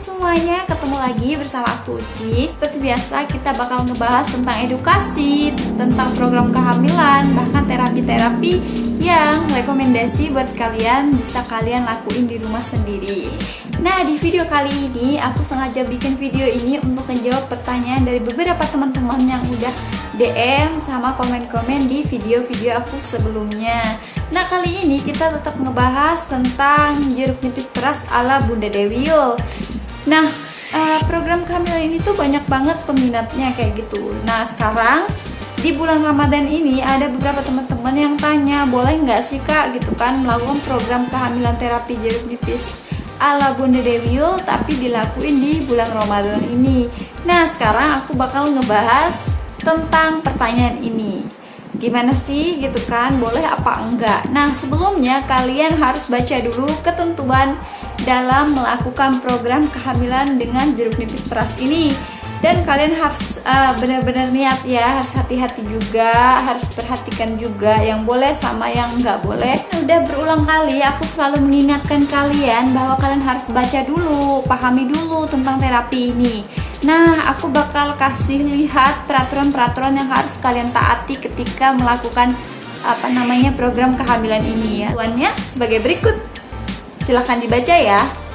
semuanya, ketemu lagi bersama aku Uci Seperti biasa kita bakal ngebahas tentang edukasi, tentang program kehamilan, bahkan terapi-terapi yang rekomendasi buat kalian bisa kalian lakuin di rumah sendiri. Nah di video kali ini aku sengaja bikin video ini untuk menjawab pertanyaan dari beberapa teman-teman yang udah DM sama komen-komen di video-video aku sebelumnya. Nah kali ini kita tetap ngebahas tentang jeruk nipis peras ala Bunda Dewi Yul Nah eh, program kehamilan ini tuh banyak banget peminatnya kayak gitu. Nah sekarang di bulan Ramadan ini ada beberapa teman-teman yang tanya boleh nggak sih kak? Gitu kan melakukan program kehamilan terapi jeruk nipis ala Bunda Dewi Yul tapi dilakuin di bulan Ramadan ini. Nah sekarang aku bakal ngebahas tentang pertanyaan ini. Gimana sih? Gitu kan boleh apa enggak? Nah sebelumnya kalian harus baca dulu ketentuan dalam melakukan program kehamilan dengan jeruk nipis peras ini dan kalian harus uh, benar-benar niat ya harus hati-hati juga harus perhatikan juga yang boleh sama yang nggak boleh. Udah berulang kali aku selalu mengingatkan kalian bahwa kalian harus baca dulu pahami dulu tentang terapi ini. Nah aku bakal kasih lihat peraturan-peraturan yang harus kalian taati ketika melakukan apa namanya program kehamilan ini ya. Tuannya sebagai berikut. Silahkan dibaca ya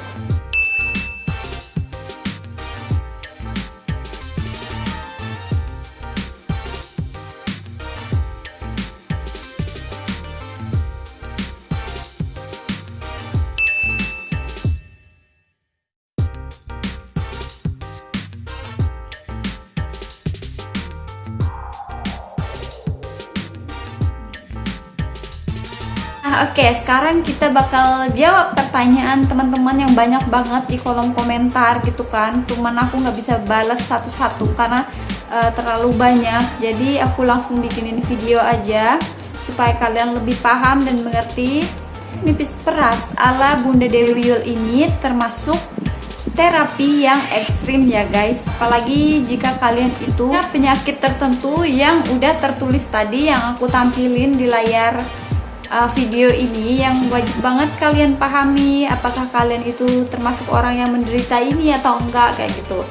Oke, sekarang kita bakal jawab pertanyaan teman-teman yang banyak banget di kolom komentar gitu kan. Cuman aku nggak bisa balas satu-satu karena uh, terlalu banyak. Jadi aku langsung bikinin video aja supaya kalian lebih paham dan mengerti. Nipis peras ala Bunda Dewi Yul ini termasuk terapi yang ekstrim ya guys apalagi jika kalian itu punya penyakit tertentu yang udah tertulis tadi yang aku tampilin di layar uh, video ini yang wajib banget kalian pahami apakah kalian itu termasuk orang yang menderita ini atau enggak kayak gitu.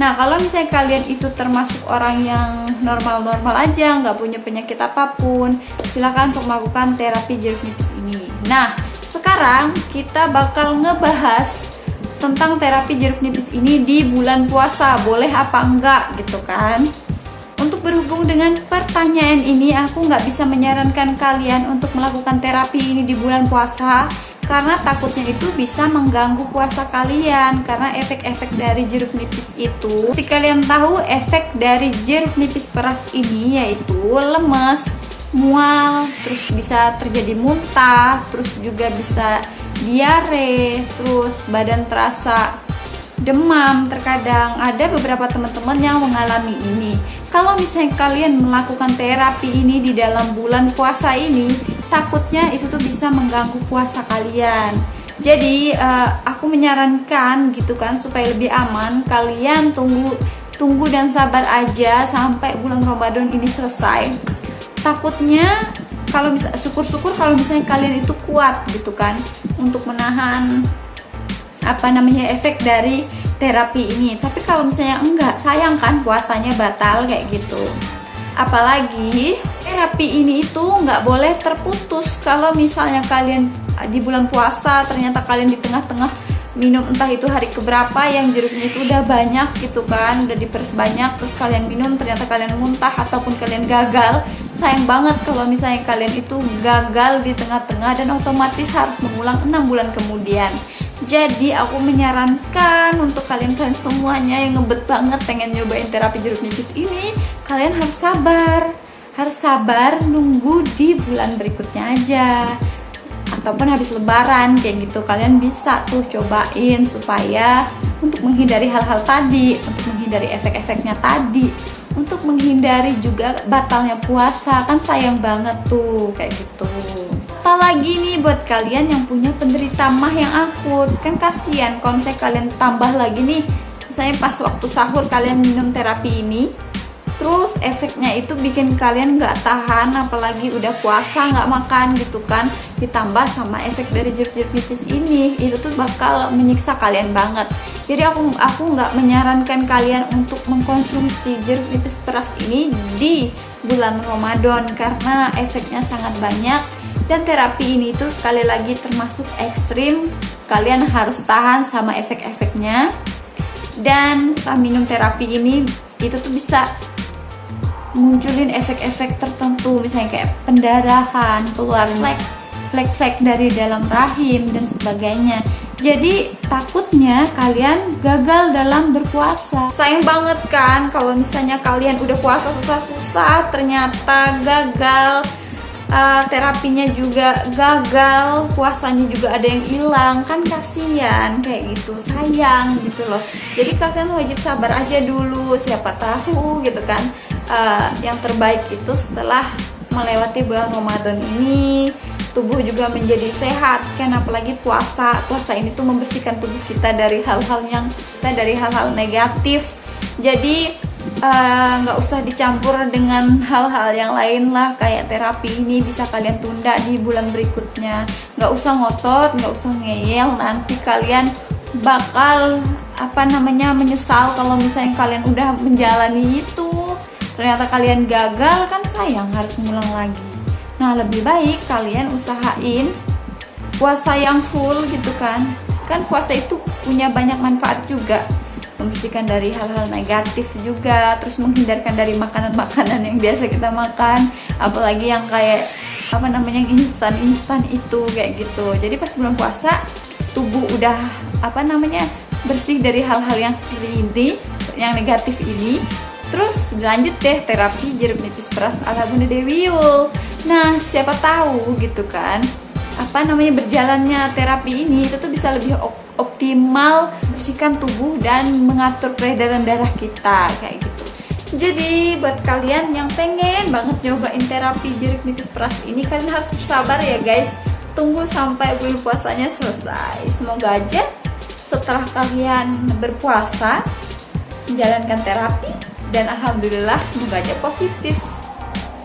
Nah kalau misalnya kalian itu termasuk orang yang normal-normal aja nggak punya penyakit apa pun silahkan untuk melakukan terapi jeruk nipis ini. Nah sekarang kita bakal ngebahas tentang terapi jeruk nipis ini di bulan puasa boleh apa enggak gitu kan untuk berhubung dengan pertanyaan ini aku nggak bisa menyarankan kalian untuk melakukan terapi ini di bulan puasa karena takutnya itu bisa mengganggu puasa kalian karena efek-efek dari jeruk nipis itu. Seperti kalian tahu efek dari jeruk nipis peras ini yaitu lemes mual terus bisa terjadi muntah terus juga bisa diare terus badan terasa demam. Terkadang ada beberapa teman-teman yang mengalami ini. Kalau misalnya kalian melakukan terapi ini di dalam bulan puasa ini takutnya itu tuh bisa mengganggu puasa kalian. Jadi uh, aku menyarankan gitu kan supaya lebih aman kalian tunggu tunggu dan sabar aja sampai bulan Ramadan ini selesai. Takutnya kalau bisa syukur-syukur kalau misalnya kalian itu kuat gitu kan untuk menahan apa namanya efek dari terapi ini. Tapi kalau misalnya enggak sayang kan puasanya batal kayak gitu. Apalagi terapi ini itu nggak boleh terputus. Kalau misalnya kalian di bulan puasa ternyata kalian di tengah-tengah minum entah itu hari keberapa yang jeruknya itu udah banyak gitu kan udah diperes banyak terus kalian minum ternyata kalian muntah ataupun kalian gagal sayang banget kalau misalnya kalian itu gagal di tengah-tengah dan otomatis harus mengulang enam bulan kemudian jadi aku menyarankan untuk kalian-kalian semuanya yang ngebet banget pengen nyobain terapi jeruk nipis ini kalian harus sabar. Harus sabar nunggu di bulan berikutnya aja. Ataupun habis lebaran kayak gitu. Kalian bisa tuh cobain supaya untuk menghindari hal-hal tadi untuk menghindari efek-efeknya tadi untuk menghindari juga batalnya puasa. Kan sayang banget tuh kayak gitu apalagi nih buat kalian yang punya penderita mah yang akut? Kan kasihan kalau misalnya kalian tambah lagi nih. Misalnya pas waktu sahur kalian minum terapi ini terus efeknya itu bikin kalian nggak tahan apalagi udah puasa nggak makan gitu kan. Ditambah sama efek dari jeruk-jeruk nipis ini itu tuh bakal menyiksa kalian banget. Jadi aku aku nggak menyarankan kalian untuk mengkonsumsi jeruk nipis peras ini di bulan Ramadan karena efeknya sangat banyak dan terapi ini tuh sekali lagi termasuk ekstrim. Kalian harus tahan sama efek-efeknya. Dan setelah minum terapi ini itu tuh bisa munculin efek-efek tertentu. Misalnya kayak pendarahan keluar flek flek-flek dari dalam rahim dan sebagainya. Jadi takutnya kalian gagal dalam berpuasa. Sayang banget kan kalau misalnya kalian udah puasa susah-susah ternyata gagal uh, terapinya juga gagal puasanya juga ada yang hilang. Kan kasihan kayak gitu. Sayang gitu loh. Jadi kalian wajib sabar aja dulu. Siapa tahu gitu kan. Uh, yang terbaik itu setelah melewati bulan Ramadan ini tubuh juga menjadi sehat. Kan apalagi puasa. Puasa ini tuh membersihkan tubuh kita dari hal-hal yang dari hal-hal negatif. Jadi eh, nggak uh, usah dicampur dengan hal-hal yang lain lah kayak terapi ini bisa kalian tunda di bulan berikutnya. Nggak usah ngotot nggak usah ngeyel nanti kalian bakal apa namanya menyesal kalau misalnya kalian udah menjalani itu. Ternyata kalian gagal kan sayang harus ngulang lagi. Nah lebih baik kalian usahain puasa yang full gitu kan. Kan puasa itu punya banyak manfaat juga membersihkan dari hal-hal negatif juga terus menghindarkan dari makanan-makanan yang biasa kita makan apalagi yang kayak apa namanya instan-instan itu kayak gitu jadi pas bulan puasa tubuh udah apa namanya bersih dari hal-hal yang seperti ini yang negatif ini Terus lanjut deh terapi jeruk nipis peras ala Bunda Dewi Yul. Nah, siapa tahu gitu kan, apa namanya berjalannya terapi ini itu tuh bisa lebih optimal bersihkan tubuh dan mengatur peredaran darah kita kayak gitu. Jadi buat kalian yang pengen banget nyobain terapi jeruk nipis peras ini kalian harus bersabar ya guys. Tunggu sampai bulan puasanya selesai. Semoga aja setelah kalian berpuasa menjalankan terapi dan alhamdulillah semoga aja positif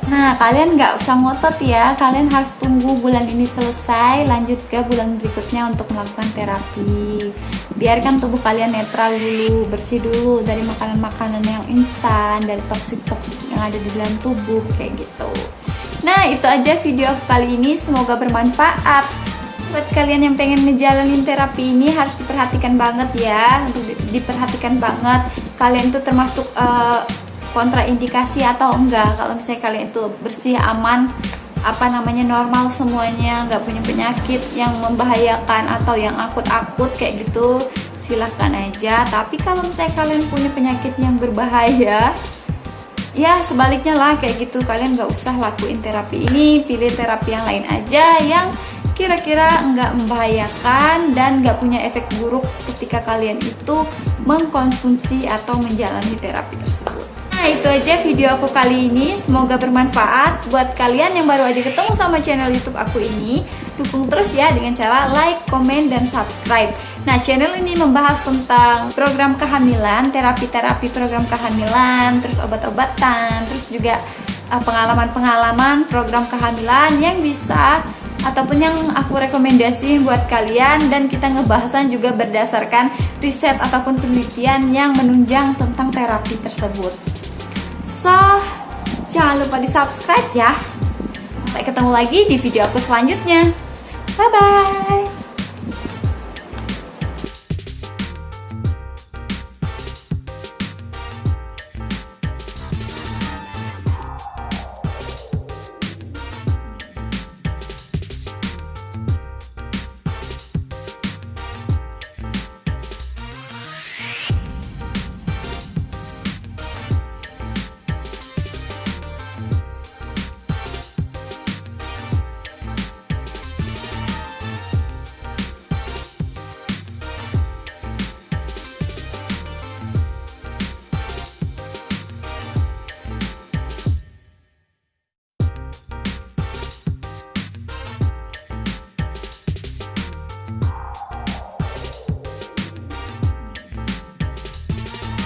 Nah, kalian nggak usah ngotot ya. Kalian harus tunggu bulan ini selesai, lanjut ke bulan berikutnya untuk melakukan terapi. Biarkan tubuh kalian netral dulu, bersih dulu dari makanan-makanan yang instan, dari toksik-toksik yang ada di dalam tubuh, kayak gitu. Nah, itu aja video kali ini. Semoga bermanfaat. Buat kalian yang pengen ngejalanin terapi ini harus diperhatikan banget ya, diperhatikan banget kalian itu termasuk uh, kontraindikasi atau enggak. Kalau misalnya kalian itu bersih aman apa namanya normal semuanya nggak punya penyakit yang membahayakan atau yang akut-akut kayak gitu silahkan aja. Tapi kalau misalnya kalian punya penyakit yang berbahaya ya sebaliknya lah kayak gitu. Kalian nggak usah lakuin terapi ini pilih terapi yang lain aja yang kira-kira nggak membahayakan dan nggak punya efek buruk ketika kalian itu mengkonsumsi atau menjalani terapi tersebut. Nah itu aja video aku kali ini. Semoga bermanfaat. Buat kalian yang baru aja ketemu sama channel youtube aku ini Dukung terus ya dengan cara like, komen, dan subscribe. Nah channel ini membahas tentang program kehamilan Terapi-terapi program kehamilan Terus obat-obatan Terus juga eh, pengalaman-pengalaman program kehamilan Yang bisa ataupun yang aku rekomendasiin buat kalian. Dan kita ngebahasan juga berdasarkan riset ataupun penelitian yang menunjang tentang terapi tersebut. So, jangan lupa di subscribe ya. Sampai ketemu lagi di video aku selanjutnya. Bye bye.